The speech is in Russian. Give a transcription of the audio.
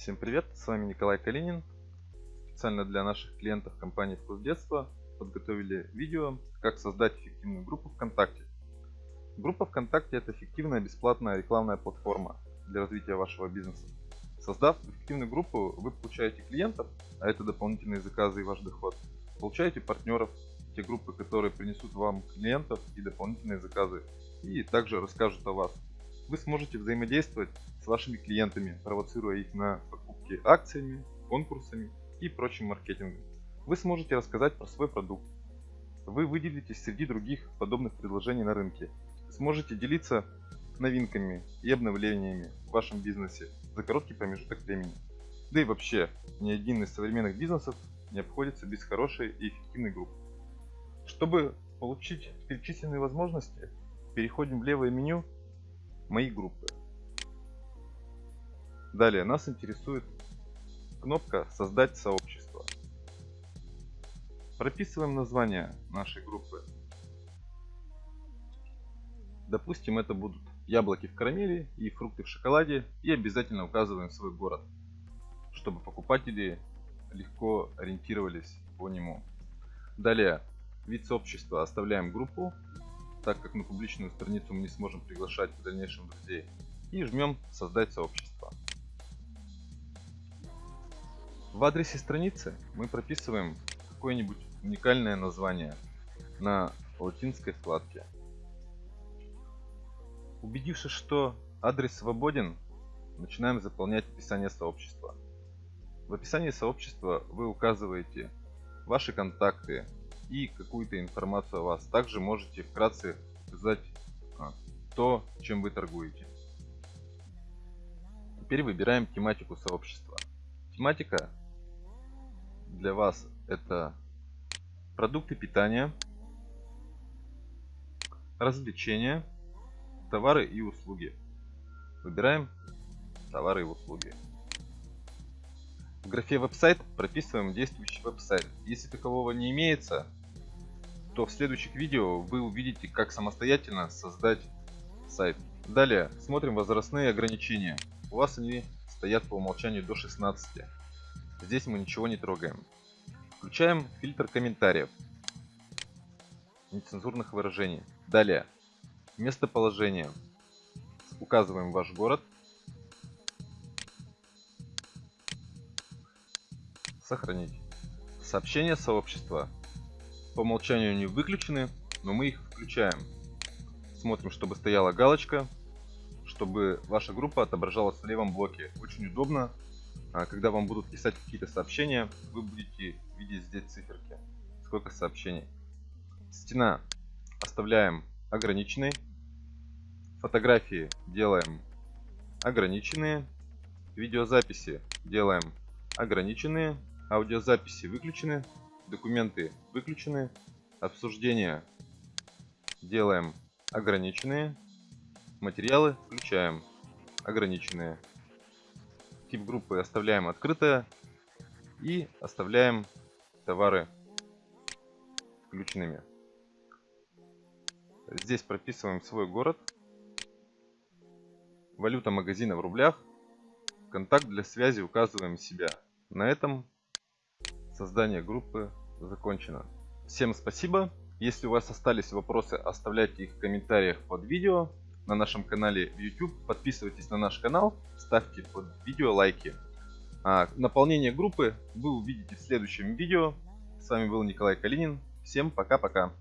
Всем привет, с вами Николай Калинин. Специально для наших клиентов компании «Вкус детства» подготовили видео, как создать эффективную группу ВКонтакте. Группа ВКонтакте – это эффективная бесплатная рекламная платформа для развития вашего бизнеса. Создав эффективную группу, вы получаете клиентов, а это дополнительные заказы и ваш доход. Получаете партнеров, те группы, которые принесут вам клиентов и дополнительные заказы, и также расскажут о вас. Вы сможете взаимодействовать с вашими клиентами, провоцируя их на покупки акциями, конкурсами и прочим маркетингом. Вы сможете рассказать про свой продукт. Вы выделитесь среди других подобных предложений на рынке. Сможете делиться новинками и обновлениями в вашем бизнесе за короткий промежуток времени. Да и вообще, ни один из современных бизнесов не обходится без хорошей и эффективной группы. Чтобы получить перечисленные возможности, переходим в левое меню «Мои группы». Далее нас интересует кнопка «Создать сообщество». Прописываем название нашей группы. Допустим, это будут яблоки в карамели и фрукты в шоколаде. И обязательно указываем свой город, чтобы покупатели легко ориентировались по нему. Далее, вид сообщества оставляем группу, так как на публичную страницу мы не сможем приглашать в дальнейшем друзей. И жмем «Создать сообщество». В адресе страницы мы прописываем какое-нибудь уникальное название на латинской вкладке. Убедившись, что адрес свободен, начинаем заполнять описание сообщества. В описании сообщества вы указываете ваши контакты и какую-то информацию о вас. Также можете вкратце указать а, то, чем вы торгуете. Теперь выбираем тематику сообщества. Тематика для вас это продукты питания, развлечения, товары и услуги. Выбираем товары и услуги. В графе веб-сайт прописываем действующий веб-сайт. Если такового не имеется, то в следующих видео вы увидите, как самостоятельно создать сайт. Далее смотрим возрастные ограничения. У вас они стоят по умолчанию до 16. Здесь мы ничего не трогаем. Включаем фильтр комментариев. Нецензурных выражений. Далее. Местоположение. Указываем ваш город. Сохранить. Сообщения сообщества. По умолчанию они выключены, но мы их включаем. Смотрим, чтобы стояла галочка, чтобы ваша группа отображалась в левом блоке. Очень удобно а когда вам будут писать какие-то сообщения, вы будете видеть здесь циферки, сколько сообщений. Стена оставляем ограниченной. Фотографии делаем ограниченные. Видеозаписи делаем ограниченные. Аудиозаписи выключены. Документы выключены. Обсуждения делаем ограниченные. Материалы включаем ограниченные тип группы оставляем открытое и оставляем товары включенными. Здесь прописываем свой город, валюта магазина в рублях, контакт для связи указываем себя. На этом создание группы закончено. Всем спасибо. Если у вас остались вопросы, оставляйте их в комментариях под видео на нашем канале в YouTube. Подписывайтесь на наш канал, ставьте под видео лайки. А наполнение группы вы увидите в следующем видео. С вами был Николай Калинин. Всем пока-пока.